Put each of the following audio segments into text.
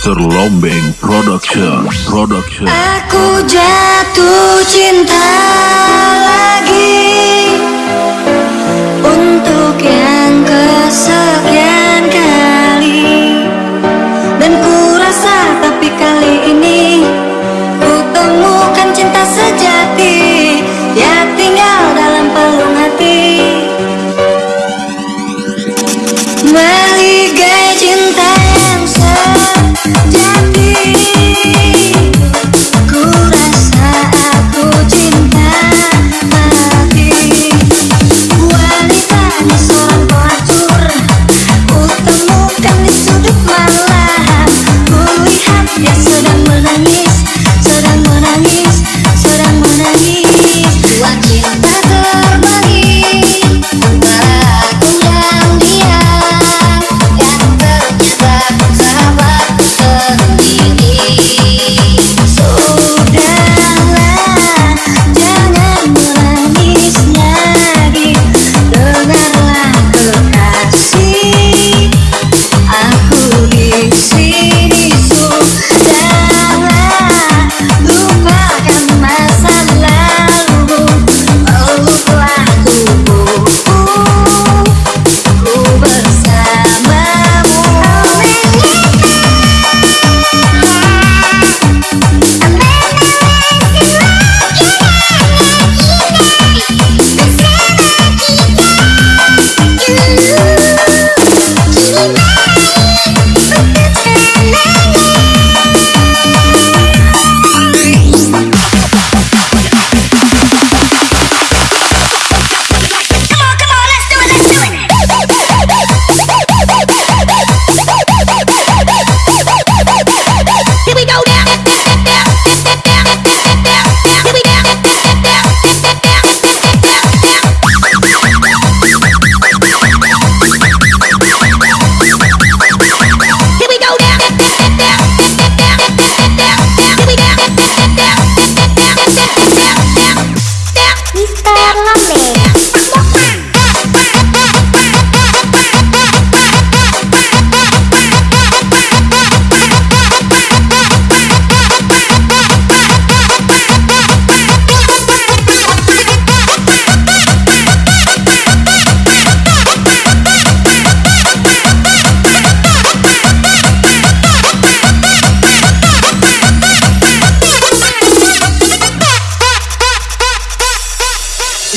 Terlombeng Production. Production. Aku jatuh cinta lagi. Untuk yang kesekian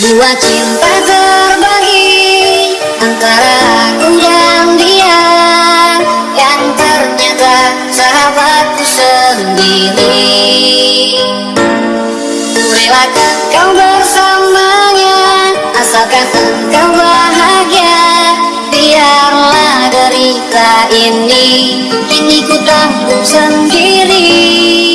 Dua cinta terbagi Antara aku dan dia Yang ternyata sahabatku sendiri. Bolehkah kau bersamanya Asalkan engkau bahagia Biarlah derita ini Kini ku tanggung sendiri.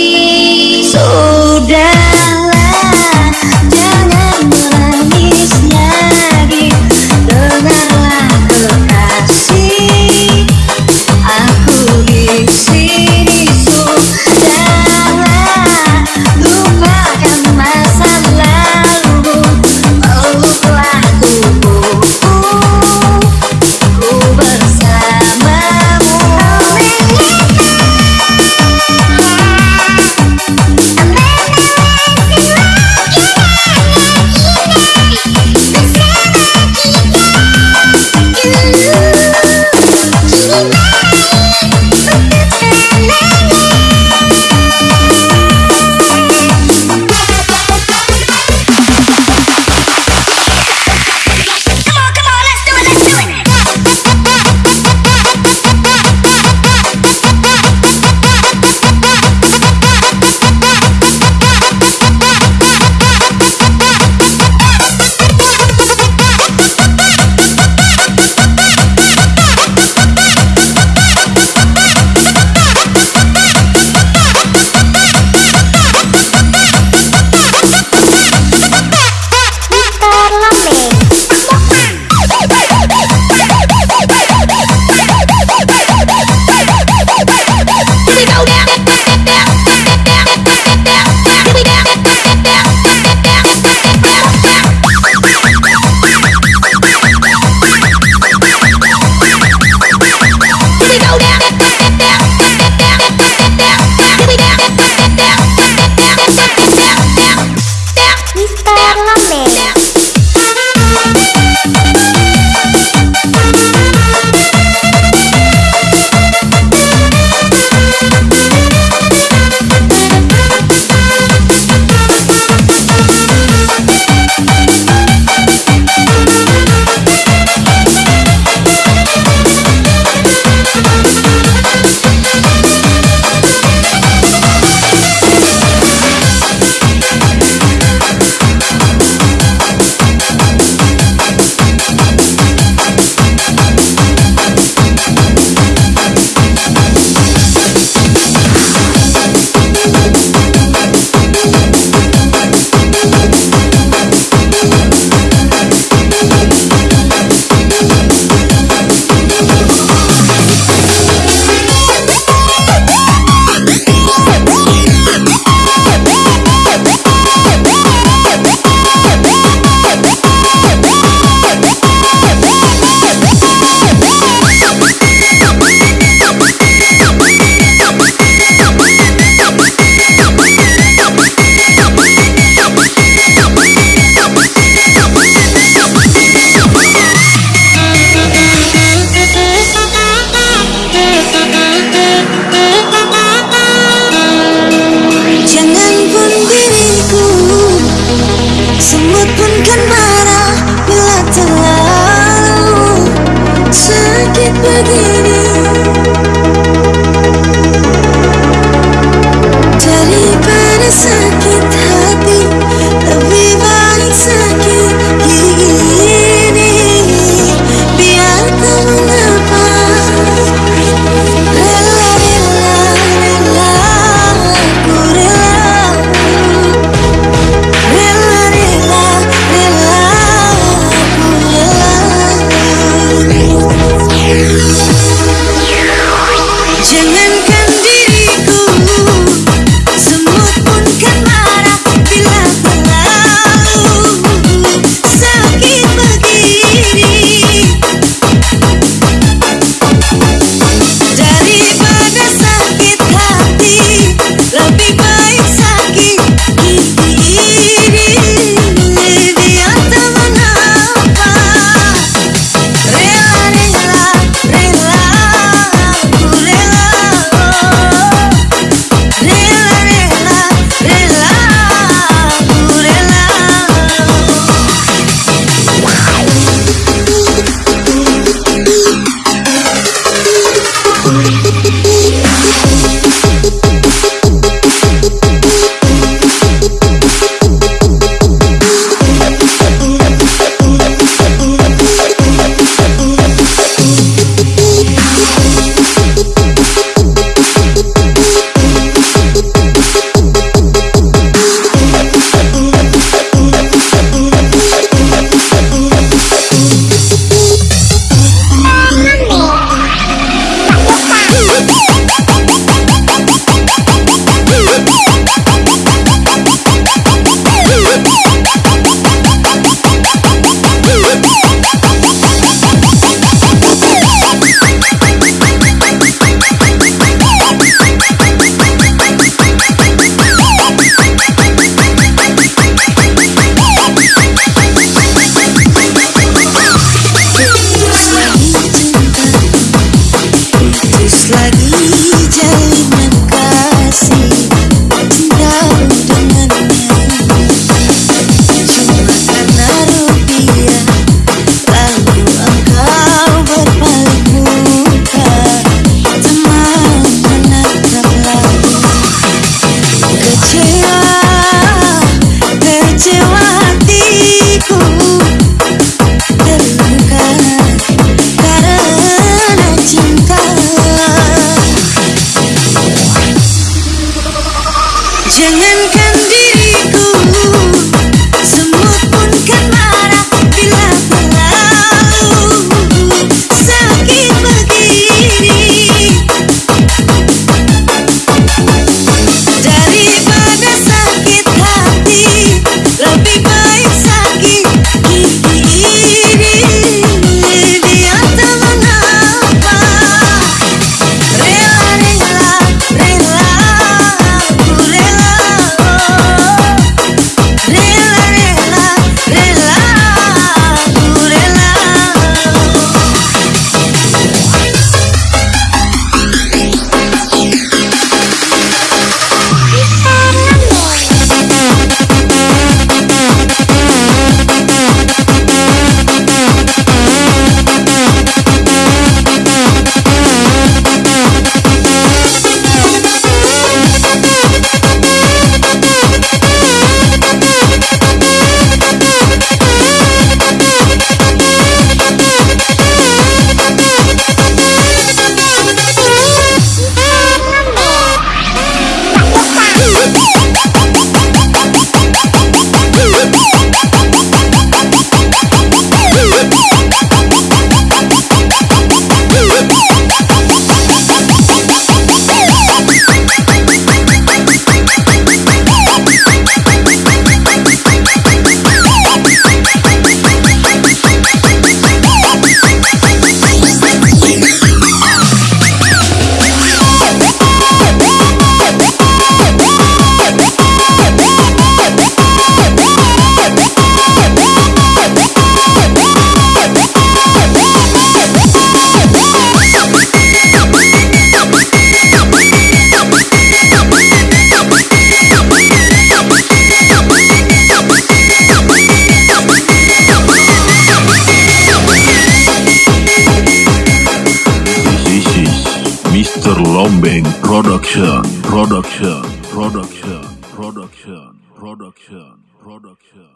can buy. Production, production, production, production, production, production.